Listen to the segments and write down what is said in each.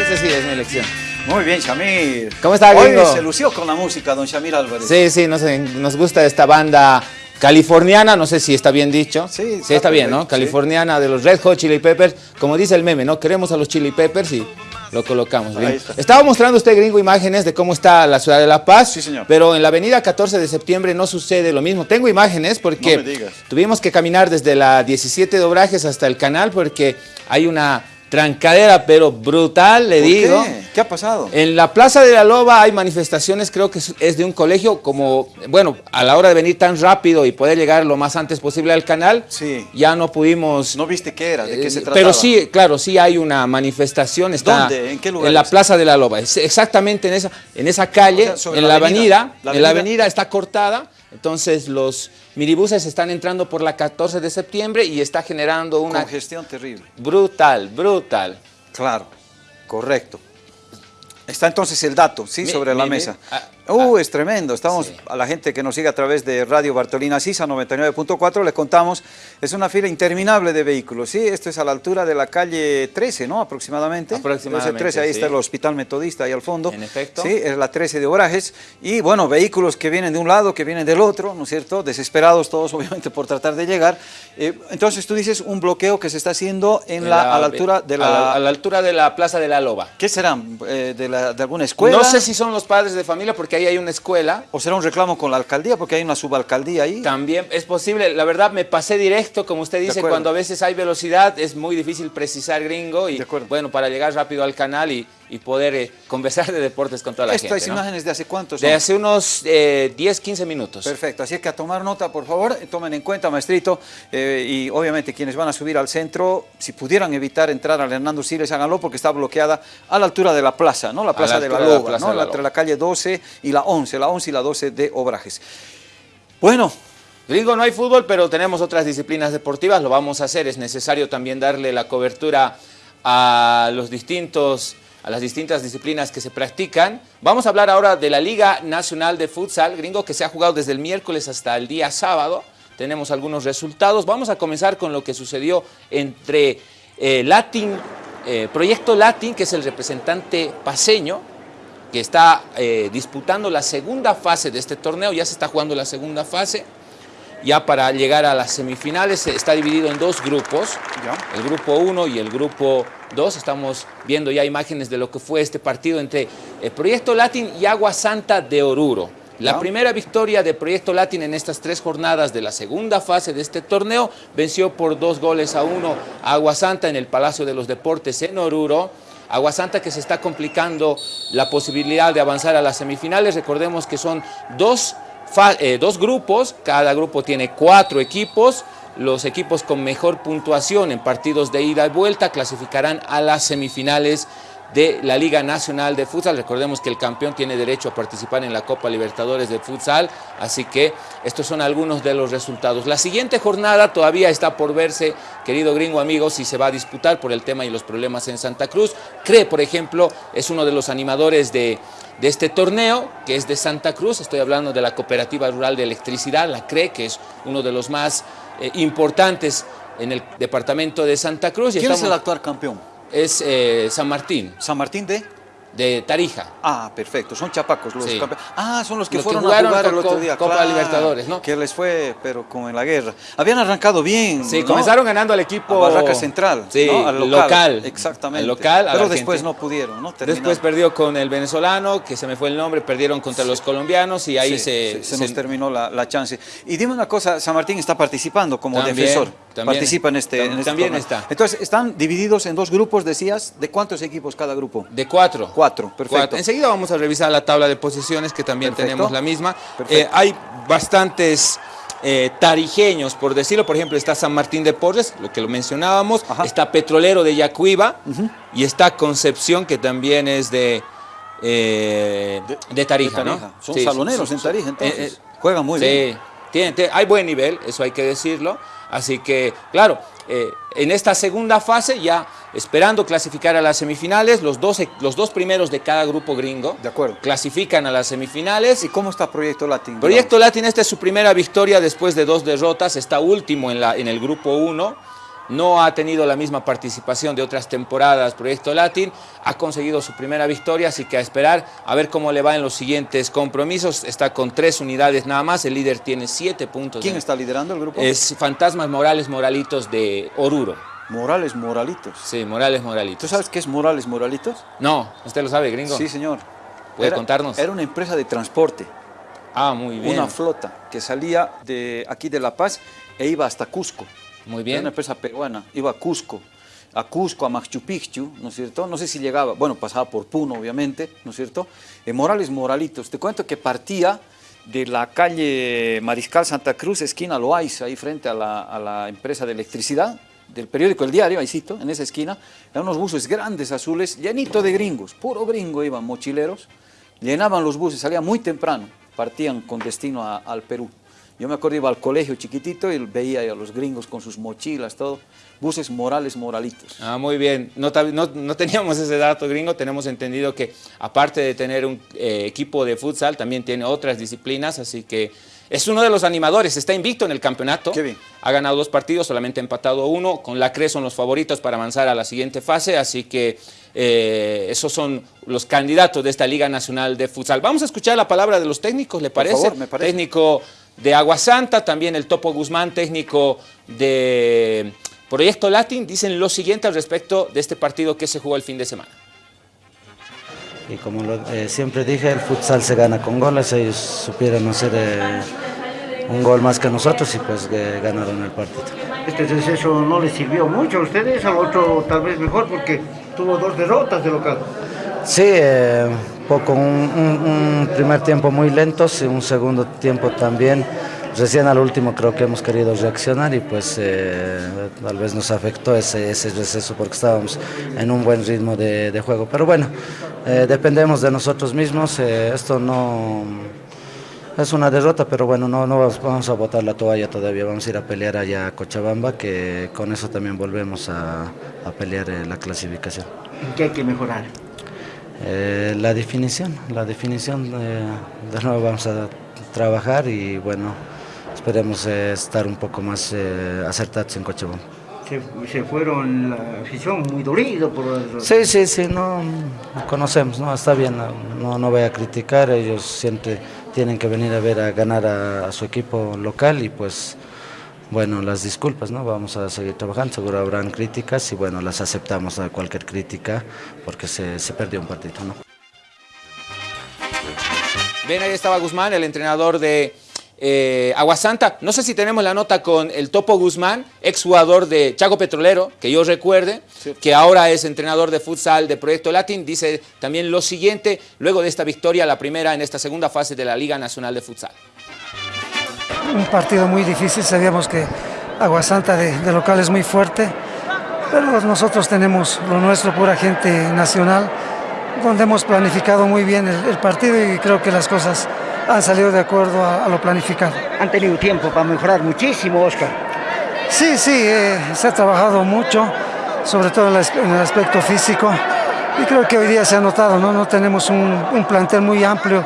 esa sí es mi elección. Muy bien, Shamir. ¿Cómo está, gringo? Hoy se lució con la música, don Shamir Álvarez. Sí, sí, nos, nos gusta esta banda californiana, no sé si está bien dicho. Sí, está, está bien, ¿no? Sí. Californiana de los Red Hot Chili Peppers. Como dice el meme, ¿no? Queremos a los Chili Peppers y lo colocamos. Bien. Está. Estaba mostrando usted, gringo, imágenes de cómo está la ciudad de La Paz. Sí, señor. Pero en la avenida 14 de septiembre no sucede lo mismo. Tengo imágenes porque no tuvimos que caminar desde la 17 de Obrajes hasta el canal porque hay una trancadera, pero brutal, le ¿Por digo. Qué? ¿Qué ha pasado? En la Plaza de la Loba hay manifestaciones, creo que es de un colegio, como, bueno, a la hora de venir tan rápido y poder llegar lo más antes posible al canal, sí. ya no pudimos... ¿No viste qué era? ¿De qué se trataba? Pero sí, claro, sí hay una manifestación. Está ¿Dónde? ¿En qué lugar? En la Plaza de la Loba, exactamente en esa, en esa calle, o sea, en la, la avenida, avenida, la avenida, en la avenida está cortada, entonces los minibuses están entrando por la 14 de septiembre y está generando una... Congestión terrible. Brutal, brutal. Claro, correcto. Está entonces el dato, ¿sí? Mi, Sobre la mi, mesa. ah, Uh, ah, es tremendo. Estamos, sí. a la gente que nos sigue a través de Radio Bartolina Sisa 99.4, le contamos, es una fila interminable de vehículos, ¿sí? Esto es a la altura de la calle 13, ¿no? Aproximadamente. Aproximadamente, 13, ahí sí. está el Hospital Metodista, ahí al fondo. En efecto. Sí, es la 13 de Orajes. Y bueno, vehículos que vienen de un lado, que vienen del otro, ¿no es cierto? Desesperados todos, obviamente, por tratar de llegar. Eh, entonces tú dices un bloqueo que se está haciendo en la, la, a la altura de la... A la, a la altura de la Plaza de la Loba. ¿Qué serán? Eh, ¿De alguna escuela? No sé si son los padres de familia, porque ahí hay una escuela. ¿O será un reclamo con la alcaldía? Porque hay una subalcaldía ahí. También es posible. La verdad, me pasé directo, como usted dice, cuando a veces hay velocidad, es muy difícil precisar gringo. Y bueno, para llegar rápido al canal y, y poder eh, conversar de deportes con toda la Estas gente. ¿no? imágenes de hace cuántos De hace unos eh, 10, 15 minutos. Perfecto, así es que a tomar nota, por favor, tomen en cuenta, maestrito, eh, y obviamente quienes van a subir al centro, si pudieran evitar entrar al Hernando Siles, háganlo porque está bloqueada a la altura de la plaza, ¿no? La plaza la de la Loba, la ¿no? De la entre la calle 12 y la 11, la 11 y la 12 de Obrajes. Bueno, Gringo, no hay fútbol, pero tenemos otras disciplinas deportivas, lo vamos a hacer. Es necesario también darle la cobertura a los distintos a las distintas disciplinas que se practican. Vamos a hablar ahora de la Liga Nacional de Futsal, gringo, que se ha jugado desde el miércoles hasta el día sábado. Tenemos algunos resultados. Vamos a comenzar con lo que sucedió entre eh, Latin, eh, Proyecto Latin, que es el representante paseño, que está eh, disputando la segunda fase de este torneo. Ya se está jugando la segunda fase ya para llegar a las semifinales está dividido en dos grupos, ya. el grupo 1 y el grupo 2. Estamos viendo ya imágenes de lo que fue este partido entre el Proyecto Latin y Agua Santa de Oruro. La primera victoria de Proyecto Latin en estas tres jornadas de la segunda fase de este torneo venció por dos goles a uno a Agua Santa en el Palacio de los Deportes en Oruro. Agua Santa que se está complicando la posibilidad de avanzar a las semifinales. Recordemos que son dos eh, dos grupos, cada grupo tiene cuatro equipos, los equipos con mejor puntuación en partidos de ida y vuelta clasificarán a las semifinales de la Liga Nacional de Futsal. Recordemos que el campeón tiene derecho a participar en la Copa Libertadores de Futsal, así que estos son algunos de los resultados. La siguiente jornada todavía está por verse, querido gringo amigo, si se va a disputar por el tema y los problemas en Santa Cruz. Cree, por ejemplo, es uno de los animadores de, de este torneo, que es de Santa Cruz, estoy hablando de la Cooperativa Rural de Electricidad, la CRE, que es uno de los más eh, importantes en el departamento de Santa Cruz. Y ¿Quién estamos, es el actual campeón? Es eh, San Martín. ¿San Martín de? De Tarija. Ah, perfecto. Son chapacos los sí. campeones. Ah, son los que los fueron que a jugar el otro día. Copa claro, Libertadores, ¿no? Que les fue, pero como en la guerra. Habían arrancado bien. Sí, ¿no? comenzaron ganando al equipo. A Barraca Central. Sí, ¿no? al local. local. Exactamente. Al local. Pero después no pudieron, ¿no? Terminaron. Después perdió con el venezolano, que se me fue el nombre, perdieron contra sí. los colombianos y ahí se, se, se, nos terminó la, la, chance. Y dime una cosa, San Martín está participando como también, defensor. También, Participa en este. También, en este también está. Entonces, están divididos en dos grupos, decías. ¿De cuántos equipos cada grupo? De cuatro. Cuatro, perfecto. Cuatro. Enseguida vamos a revisar la tabla de posiciones, que también perfecto. tenemos la misma. Eh, hay bastantes eh, tarijeños, por decirlo. Por ejemplo, está San Martín de Porres, lo que lo mencionábamos. Ajá. Está Petrolero de Yacuiba. Uh -huh. Y está Concepción, que también es de, eh, de, de, Tarija, de, Tarija, ¿no? Son sí, saloneros son, en Tarija, entonces. Juegan muy sí, bien. Tiene, tiene, hay buen nivel, eso hay que decirlo. Así que, claro, eh, en esta segunda fase ya esperando clasificar a las semifinales, los dos, los dos primeros de cada grupo gringo de acuerdo. clasifican a las semifinales. ¿Y cómo está Proyecto Latin? Proyecto Latin, esta es su primera victoria después de dos derrotas, está último en, la, en el grupo 1. No ha tenido la misma participación de otras temporadas Proyecto Latin, ha conseguido su primera victoria, así que a esperar a ver cómo le va en los siguientes compromisos. Está con tres unidades nada más, el líder tiene siete puntos. ¿Quién está liderando el grupo? Es Fantasmas Morales Moralitos de Oruro. Morales Moralitos. Sí, Morales Moralitos. ¿Tú sabes qué es Morales Moralitos? No, ¿usted lo sabe, gringo? Sí, señor. ¿Puede contarnos? Era una empresa de transporte. Ah, muy bien. Una flota que salía de aquí de La Paz e iba hasta Cusco. Muy bien. Era una empresa peruana, iba a Cusco, a Cusco, a Machu Picchu, ¿no es cierto? No sé si llegaba, bueno, pasaba por Puno, obviamente, ¿no es cierto? En Morales Moralitos, te cuento que partía de la calle Mariscal Santa Cruz, esquina Loaiza, ahí frente a la, a la empresa de electricidad, del periódico El Diario, ahí cito, en esa esquina, eran unos buses grandes azules, llenito de gringos, puro gringo iban, mochileros, llenaban los buses, salían muy temprano, partían con destino a, al Perú. Yo me acuerdo, iba al colegio chiquitito y veía a los gringos con sus mochilas, todo. Buses morales, moralitos. Ah, muy bien. No, no, no teníamos ese dato gringo, tenemos entendido que aparte de tener un eh, equipo de futsal, también tiene otras disciplinas, así que es uno de los animadores, está invicto en el campeonato. Qué bien. Ha ganado dos partidos, solamente empatado uno. Con la CRE son los favoritos para avanzar a la siguiente fase, así que eh, esos son los candidatos de esta Liga Nacional de Futsal. Vamos a escuchar la palabra de los técnicos, ¿le parece? Por favor, me parece. Técnico de Agua Santa, también el Topo Guzmán, técnico de Proyecto Latin, dicen lo siguiente al respecto de este partido que se jugó el fin de semana. Y como lo, eh, siempre dije, el futsal se gana con goles, ellos supieron hacer eh, un gol más que nosotros y pues eh, ganaron el partido. Este receso no les sirvió mucho a ustedes, al otro tal vez mejor porque tuvo dos derrotas de local. Sí, eh, poco, un, un- un primer tiempo muy lento, y un segundo tiempo también. Recién al último creo que hemos querido reaccionar y pues eh, tal vez nos afectó ese, ese receso porque estábamos en un buen ritmo de, juego. Pero bueno, eh, dependemos de nosotros mismos, eh, esto no es una derrota, pero bueno, no, no vamos- a botar la toalla todavía, vamos a ir a pelear allá a Cochabamba, que con eso también volvemos a, a pelear eh, la clasificación. ¿En qué hay que mejorar? Eh, la definición, la definición, eh, de nuevo vamos a trabajar y bueno, esperemos eh, estar un poco más eh, acertados en Cochabamba. Se, se fueron la afición muy dolido por el- Sí, sí, sí, no conocemos, no, está bien, no, no, no voy a criticar, ellos siempre tienen que venir a ver a ganar a, a su equipo local y pues bueno, las disculpas, ¿no? Vamos a seguir trabajando, seguro habrán críticas y bueno, las aceptamos a cualquier crítica porque se, se perdió un partido, ¿no? Bien, ahí estaba Guzmán, el entrenador de eh, Aguasanta. No sé si tenemos la nota con el Topo Guzmán, exjugador de Chaco Petrolero, que yo recuerde, que ahora es entrenador de futsal de Proyecto Latin. Dice también lo siguiente, luego de esta victoria, la primera en esta segunda fase de la Liga Nacional de Futsal. Un partido muy difícil, sabíamos que Aguasanta de, de local es muy fuerte, pero nosotros tenemos lo nuestro, pura gente nacional, donde hemos planificado muy bien el, el partido y creo que las cosas han salido de acuerdo a, a lo planificado. Han tenido tiempo para mejorar muchísimo, Oscar. Sí, sí, eh, se ha trabajado mucho, sobre todo en el aspecto físico, y creo que hoy día se ha notado, ¿no? No tenemos un, un plantel muy amplio,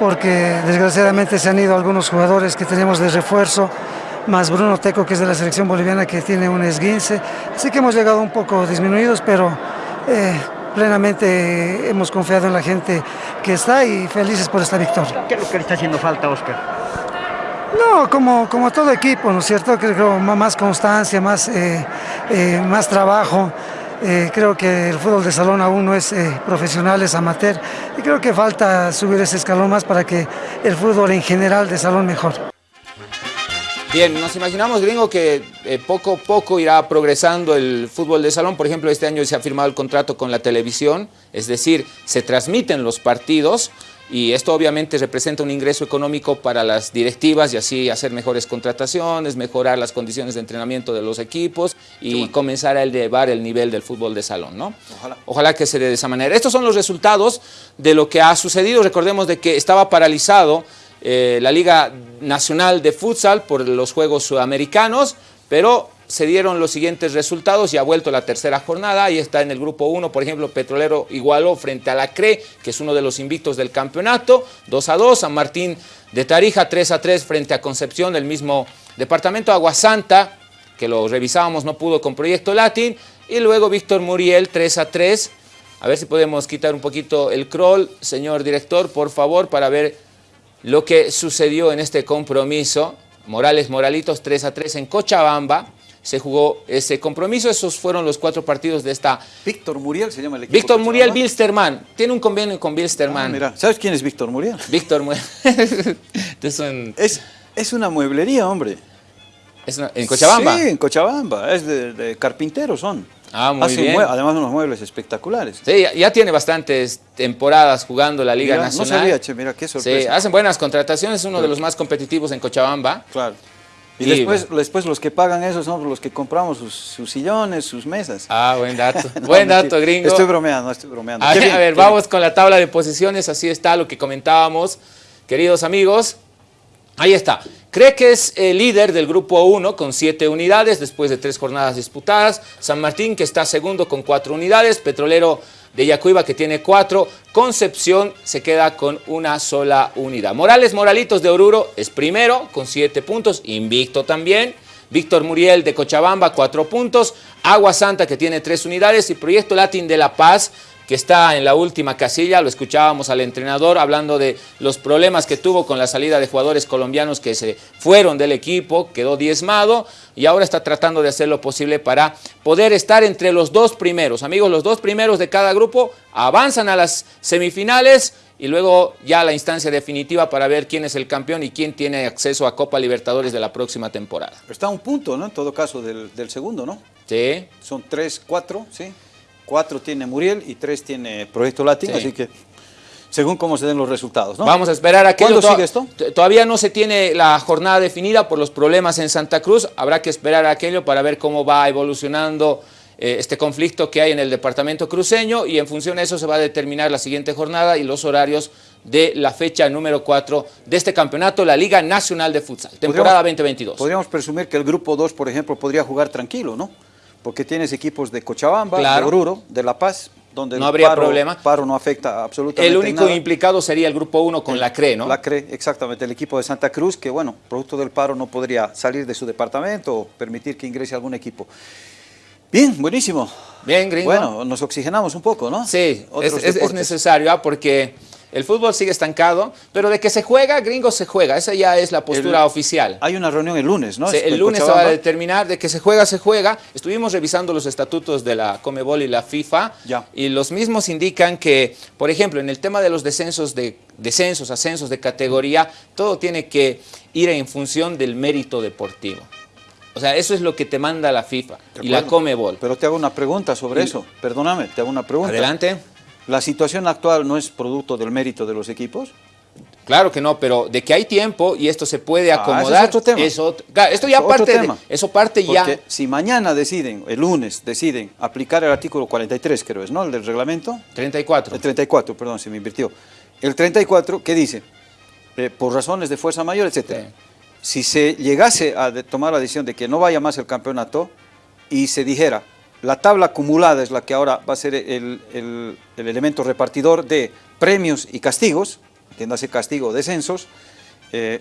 porque desgraciadamente se han ido algunos jugadores que teníamos de refuerzo, más Bruno Teco, que es de la selección boliviana, que tiene un esguince, así que hemos llegado un poco disminuidos, pero eh, plenamente hemos confiado en la gente que está y felices por esta victoria. ¿Qué es lo que le está haciendo falta, Oscar? No, como, como todo equipo, ¿no es cierto? Creo que más constancia, más, eh, eh, más trabajo. Eh, creo que el fútbol de salón aún no es eh, profesional, es amateur. Y creo que falta subir ese escalón más para que el fútbol en general de salón mejore. Bien, nos imaginamos, gringo, que eh, poco a poco irá progresando el fútbol de salón. Por ejemplo, este año se ha firmado el contrato con la televisión, es decir, se transmiten los partidos y esto obviamente representa un ingreso económico para las directivas y así hacer mejores contrataciones, mejorar las condiciones de entrenamiento de los equipos y comenzar a elevar el nivel del fútbol de salón, ¿no? Ojalá. Ojalá que se dé de esa manera. Estos son los resultados de lo que ha sucedido. Recordemos de que estaba paralizado eh, la Liga Nacional de Futsal por los Juegos Sudamericanos, pero se dieron los siguientes resultados y ha vuelto la tercera jornada. Ahí está en el grupo 1, por ejemplo, Petrolero igualó frente a la CRE, que es uno de los invictos del campeonato, 2 a 2. San Martín de Tarija, 3 a 3 frente a Concepción del mismo departamento. Aguasanta que lo revisábamos, no pudo con Proyecto Latin. Y luego Víctor Muriel, 3 a 3. A ver si podemos quitar un poquito el crawl, señor director, por favor, para ver lo que sucedió en este compromiso. Morales Moralitos, 3 a 3 en Cochabamba. Se jugó ese compromiso, esos fueron los cuatro partidos de esta... Víctor Muriel se llama el equipo. Víctor Muriel. Bilsterman, tiene un convenio con Ah, Bilsterman. mira, ¿sabes quién es Víctor Muriel? Víctor Muriel. es, un- Es, es una mueblería, hombre. es una- en Cochabamba. Sí, en Cochabamba. Es de, de carpinteros son. Ah, muy Hacen bien. además unos muebles espectaculares. Sí, ya, ya tiene bastantes temporadas jugando la Liga Mira, Nacional. No sabía, che, mira, qué Sí, sorpresa. hacen buenas contrataciones, uno de los más competitivos en Cochabamba. Claro. Y, después, después los que pagan eso son los que compramos sus, sus sillones, sus mesas. Ah, buen dato. No, buen mentira. dato, gringo. Estoy bromeando, estoy bromeando. A Qué ver, bien, a ver, vamos con la tabla de posiciones, así está lo que comentábamos, queridos amigos. Ahí está. Cree que es el líder del grupo 1 con 7 unidades después de tres jornadas disputadas. San Martín que está segundo con 4 unidades. Petrolero de Yacuiba que tiene 4. Concepción se queda con una sola unidad. Morales Moralitos de Oruro es primero con 7 puntos. Invicto también. Víctor Muriel de Cochabamba, 4 puntos. Agua Santa que tiene 3 unidades. Y Proyecto Latin de La Paz que está en la última casilla, lo escuchábamos al entrenador hablando de los problemas que tuvo con la salida de jugadores colombianos que se fueron del equipo, quedó diezmado y ahora está tratando de hacer lo posible para poder estar entre los dos primeros. Amigos, los dos primeros de cada grupo avanzan a las semifinales y luego ya la instancia definitiva para ver quién es el campeón y quién tiene acceso a Copa Libertadores de la próxima temporada. Está a un punto, ¿no? En todo caso, del, del segundo, ¿no? ¿Sí? Son tres, cuatro, ¿sí? Cuatro tiene Muriel y tres tiene Proyecto Latin, Sí. así que según cómo se den los resultados, ¿no? Vamos a esperar a que ¿Cuándo sigue esto? Todavía no se tiene la jornada definida por los problemas en Santa Cruz. Habrá que esperar a aquello para ver cómo va evolucionando eh, este conflicto que hay en el departamento cruceño y en función de eso se va a determinar la siguiente jornada y los horarios de la fecha número 4 de este campeonato, la Liga Nacional de Futsal, temporada Podríamos- 2022. Podríamos presumir que el grupo 2, por ejemplo, podría jugar tranquilo, ¿no? Porque tienes equipos de Cochabamba, Claro. de Oruro, de La Paz, donde No el habría paro, problema. paro no afecta absolutamente El único nada. implicado sería el grupo 1 con la CRE, ¿no? La CRE, exactamente, el equipo de Santa Cruz, que bueno, producto del paro no podría salir de su departamento o permitir que ingrese algún equipo. Bien, buenísimo. Bien, gringo. Bueno, nos oxigenamos un poco, ¿no? Sí, Otros es, es- necesario, ¿ah? porque el fútbol sigue estancado, pero de que se juega, gringo se juega. Esa ya es la postura El- oficial. Hay una reunión el lunes, ¿no? El lunes se va a determinar de que se juega, se juega. Estuvimos revisando los estatutos de la Comebol y la FIFA Ya. y los mismos indican que, por ejemplo, en el tema de los descensos, de, descensos, ascensos de categoría, todo tiene que ir en función del mérito deportivo. O sea, eso es lo que te manda la FIFA y la. Comebol. Pero te hago una pregunta sobre Y- eso. Perdóname, te hago una pregunta. Adelante. ¿La situación actual no es producto del mérito de los equipos? Claro que no, pero de que hay tiempo y esto se puede Ah, es acomodar. otro tema. es otro- claro, esto ya Es parte, de- tema. eso parte ya. Porque si mañana deciden, el lunes deciden aplicar el artículo 43, creo es, ¿no? El del reglamento. 34. El 34, perdón, se me invirtió. El 34, ¿qué dice? Eh, por razones de fuerza mayor, etcétera. Sí. Si se llegase a tomar la decisión de que no vaya más el campeonato y se dijera, la tabla acumulada es la que ahora va a ser el, el- el elemento repartidor de premios y castigos, entiéndase castigo o descensos, eh,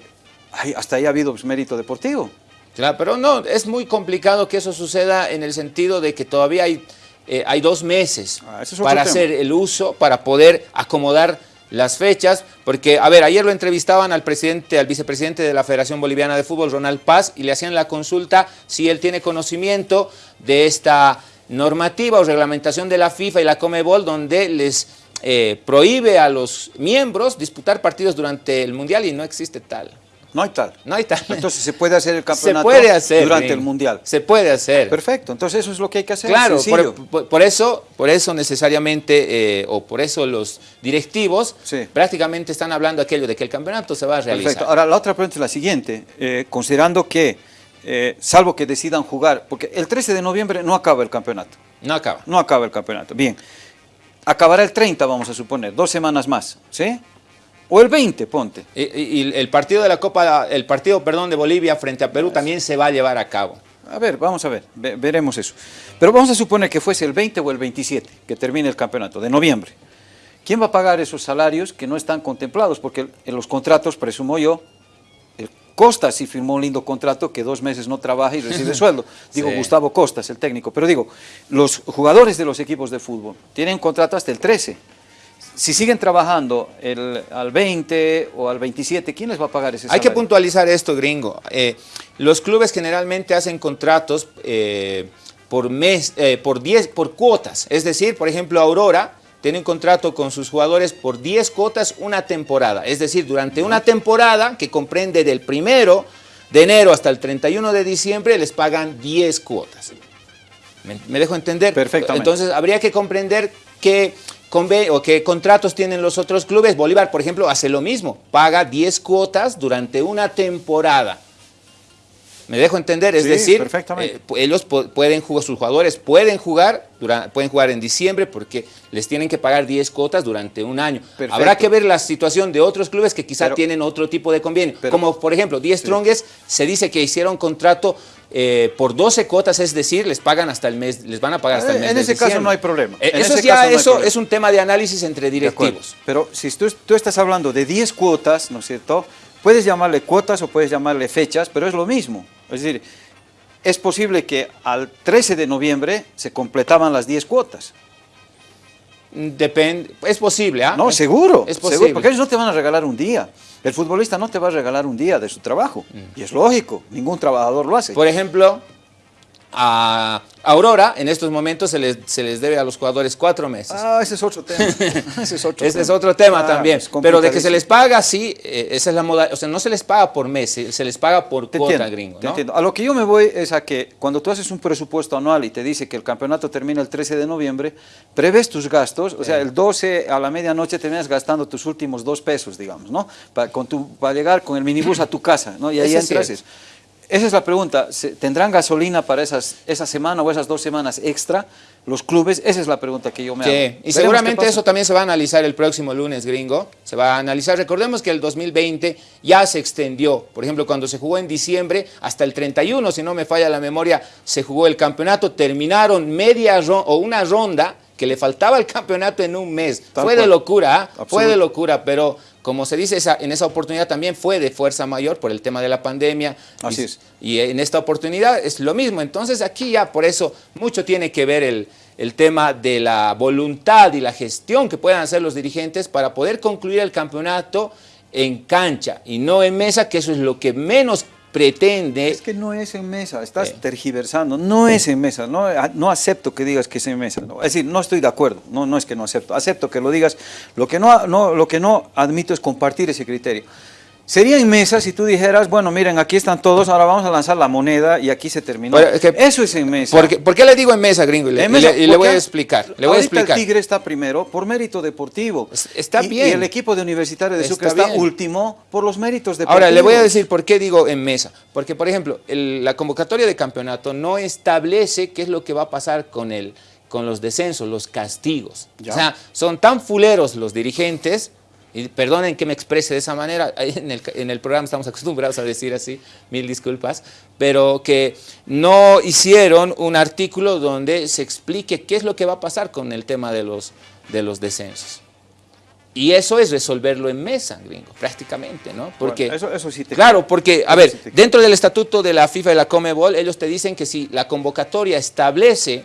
hasta ahí ha habido pues, mérito deportivo. Claro, pero no, es muy complicado que eso suceda en el sentido de que todavía hay, eh, hay dos meses Ah, es para tema. hacer el uso, para poder acomodar las fechas, porque, a ver, ayer lo entrevistaban al presidente, al vicepresidente de la Federación Boliviana de Fútbol, Ronald Paz, y le hacían la consulta si él tiene conocimiento de esta normativa o reglamentación de la FIFA y la Comebol, donde les eh, prohíbe a los miembros disputar partidos durante el Mundial y no existe tal. No hay tal. No hay tal. Entonces se puede hacer el Se campeonato puede hacer. durante bien. el Mundial. Se puede hacer. Perfecto, entonces eso es lo que hay que hacer. Claro, por, por- por eso, por eso necesariamente, eh, o por eso los directivos Sí. prácticamente están hablando aquello de que el campeonato se va a realizar. Perfecto. Ahora, la otra pregunta es la siguiente. Eh, considerando que, eh, salvo que decidan jugar, porque el 13 de noviembre no acaba el campeonato. No acaba. No acaba el campeonato. Bien. Acabará el 30, vamos a suponer, dos semanas más. ¿Sí? O el 20, ponte. Y, el partido de la Copa, el partido, perdón, de Bolivia frente a Perú también se va a llevar a cabo. A ver, vamos a ver, ve- veremos eso. Pero vamos a suponer que fuese el 20 o el 27 que termine el campeonato, de noviembre. ¿Quién va a pagar esos salarios que no están contemplados? Porque en los contratos, presumo yo, el Costas sí firmó un lindo contrato que dos meses no trabaja y recibe sueldo. Digo, Sí. Gustavo Costas, el técnico. Pero digo, los jugadores de los equipos de fútbol tienen contrato hasta el 13. Si siguen trabajando el, al 20 o al 27, ¿quién les va a pagar ese Hay que salario? puntualizar esto, gringo. Eh, los clubes generalmente hacen contratos eh, por mes, eh, por 10, por cuotas. Es decir, por ejemplo, Aurora tiene un contrato con sus jugadores por 10 cuotas una temporada. Es decir, durante una temporada que comprende del primero de enero hasta el 31 de diciembre les pagan 10 cuotas. ¿Me, me dejo entender? Perfectamente. Entonces habría que comprender conve- o qué contratos tienen los otros clubes. Bolívar, por ejemplo, hace lo mismo. Paga 10 cuotas durante una temporada. ¿Me dejo entender? Es Sí, decir, perfectamente. eh, ellos pu- pueden jugar, sus jugadores pueden jugar, pueden jugar en diciembre porque les tienen que pagar 10 cuotas durante un año. Perfecto. Habrá que ver la situación de otros clubes que quizá Pero- tienen otro tipo de convenio. Pero- Como por ejemplo, 10 Strongest se dice que hicieron contrato eh, por 12 cuotas, es decir, les pagan hasta el mes, les van a pagar hasta el Eh, mes en de ese caso no hay problema. Eh, eso es ya, no eso es un tema de análisis entre directivos. Pero si tú, tú estás hablando de 10 cuotas, ¿no es cierto? Puedes llamarle cuotas o puedes llamarle fechas, pero es lo mismo. Es decir, es posible que al 13 de noviembre se completaban las 10 cuotas. Depende, es posible, ¿ah? No, Es- seguro. Es seguro, posible. porque ellos no te van a regalar un día. El futbolista no te va a regalar un día de su trabajo. Y es lógico, ningún trabajador lo hace. Por ejemplo, a Aurora en estos momentos se les, se les debe a los jugadores cuatro meses. ah, ese es otro tema. ese es otro Ese es tema. otro tema Ah, también. Pero de que se les paga, sí, eh, esa es la moda. O sea, no se les paga por mes, se, les paga por Te cuota, entiendo, gringo. te entiendo. A lo que yo me voy es a que cuando tú haces un presupuesto anual y te dice que el campeonato termina el 13 de noviembre, prevés tus gastos, o sea, el 12 a la medianoche terminas gastando tus últimos dos pesos, digamos, ¿no? Para, con tu, para llegar con el minibús a tu casa, ¿no? Y ahí entras. Esa es la pregunta, ¿se- ¿tendrán gasolina para esas, esa semana o esas dos semanas extra los clubes? Esa es la pregunta que yo me Sí, hago. y Veremos seguramente eso también se va a analizar el próximo lunes, gringo. Se va a analizar. Recordemos que el 2020 ya se extendió. Por ejemplo, cuando se jugó en diciembre, hasta el 31, si no me falla la memoria, se jugó el campeonato. Terminaron media ronda o una ronda que le faltaba al campeonato en un mes. Tal fue de locura, ¿ah? fue de locura, pero como se dice, esa- en esa oportunidad también fue de fuerza mayor por el tema de la pandemia. Así y, es. y en esta oportunidad es lo mismo. Entonces aquí ya por eso mucho tiene que ver el, el tema de la voluntad y la gestión que puedan hacer los dirigentes para poder concluir el campeonato en cancha y no en mesa, que eso es lo que menos pretende. Es que no es en mesa, estás Eh. tergiversando, no es en mesa, no, a- no acepto que digas que es en mesa, no. es decir, no estoy de acuerdo, no, no es que no acepto, acepto que lo digas, lo que no, no, lo que no admito es compartir ese criterio. Sería en mesa si tú dijeras, bueno, miren, aquí están todos, ahora vamos a lanzar la moneda y aquí se terminó. Pero es que- Eso es en mesa. ¿Por qué, le digo en mesa, gringo? Y le, En y mesa, le- y le voy a porque explicar. Le voy a explicar. el Tigre está primero por mérito deportivo. Es- está Y- bien. Y el equipo de Universitario de Sucre Está está, último por los méritos deportivos. Ahora, le voy a decir por qué digo en mesa. Porque, por ejemplo, el- la convocatoria de campeonato no establece qué es lo que va a pasar con, el, con los descensos, los castigos. Ya. O sea, son tan fuleros los dirigentes, y perdonen que me exprese de esa manera, en el, en el programa estamos acostumbrados a decir así, mil disculpas, pero que no hicieron un artículo donde se explique qué es lo que va a pasar con el tema de los, de los descensos. Y eso es resolverlo en mesa, gringo, prácticamente, ¿no? Porque, Bueno, eso- eso sí te claro, porque, a ver, sí dentro del estatuto de la FIFA y la Comebol, ellos te dicen que si la convocatoria establece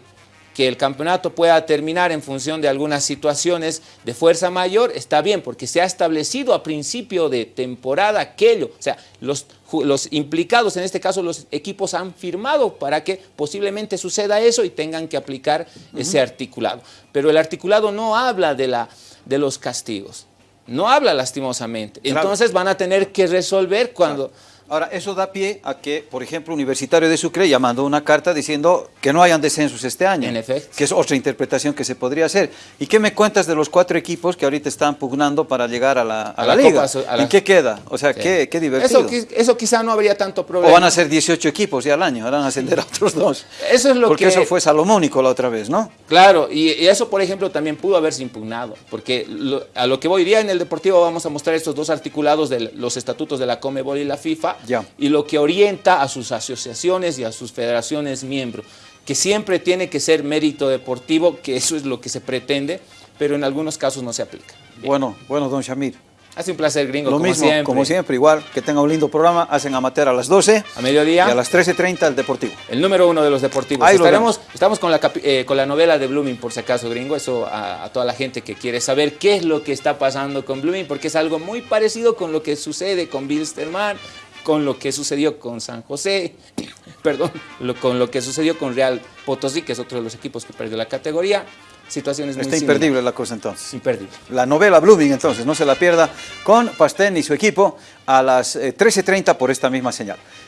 que el campeonato pueda terminar en función de algunas situaciones de fuerza mayor, está bien, porque se ha establecido a principio de temporada aquello. O sea, los, los implicados, en este caso los equipos, han firmado para que posiblemente suceda eso y tengan que aplicar ese articulado. Pero el articulado no habla de, la, de los castigos. No habla lastimosamente. Claro. Entonces van a tener que resolver cuando... Ahora, eso da pie a que, por ejemplo, Universitario de Sucre ya mandó una carta diciendo que no hayan descensos este año. En efecto. Que es otra interpretación que se podría hacer. ¿Y qué me cuentas de los cuatro equipos que ahorita están pugnando para llegar a la, a A la la liga? Copa Su- a la- ¿En qué queda? O sea, Sí. qué, qué divertido. Eso, qui- eso quizá no habría tanto o problema. van a ser 18 equipos ya al año, van a ascender a otros dos. Eso es lo Porque que... eso fue salomónico la otra vez, ¿no? Claro, y, y eso, por ejemplo, también pudo haberse impugnado, porque lo- a lo que voy día en el Deportivo vamos a mostrar estos dos articulados de los estatutos de la Comebol y la FIFA, Y lo que orienta a sus asociaciones y a sus federaciones miembros, que siempre tiene que ser mérito deportivo, que eso es lo que se pretende, pero en algunos casos no se aplica. Bueno, bueno, don Shamir. Hace un placer, gringo, Lo como mismo, siempre. como siempre, igual, que tenga un lindo programa, hacen amateur a las 12 A mediodía. y a las 13.30 el Deportivo. El número uno de los deportivos. Ahí lo Estaremos, estamos con la, eh, con la novela de Blooming, por si acaso, gringo. Eso a, a toda la gente que quiere saber qué es lo que está pasando con Blooming, porque es algo muy parecido con lo que sucede con Bilsterman, con lo que sucedió con San José, perdón, lo- con lo que sucedió con Real Potosí, que es otro de los equipos que perdió la categoría. Situaciones muy Está similares. imperdible la cosa entonces. Imperdible. La novela Blooming entonces, no se la pierda, con Pastén y su equipo a las eh, 13.30 por esta misma señal.